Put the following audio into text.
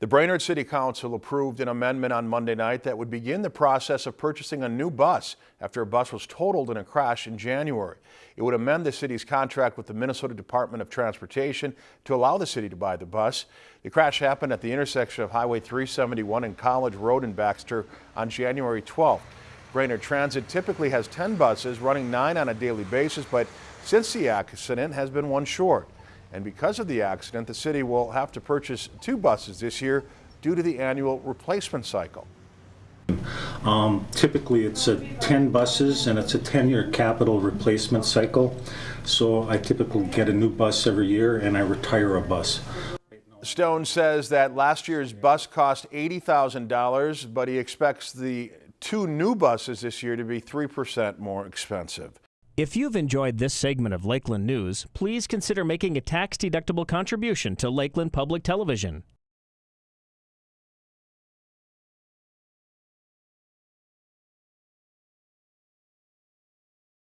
The Brainerd City Council approved an amendment on Monday night that would begin the process of purchasing a new bus after a bus was totaled in a crash in January. It would amend the city's contract with the Minnesota Department of Transportation to allow the city to buy the bus. The crash happened at the intersection of Highway 371 and College Road in Baxter on January 12th. Brainerd Transit typically has 10 buses, running nine on a daily basis, but since the accident has been one short. And because of the accident, the city will have to purchase two buses this year due to the annual replacement cycle. Um, typically, it's a 10 buses and it's a 10-year capital replacement cycle. So I typically get a new bus every year and I retire a bus. Stone says that last year's bus cost $80,000, but he expects the two new buses this year to be 3% more expensive. If you've enjoyed this segment of Lakeland News, please consider making a tax-deductible contribution to Lakeland Public Television.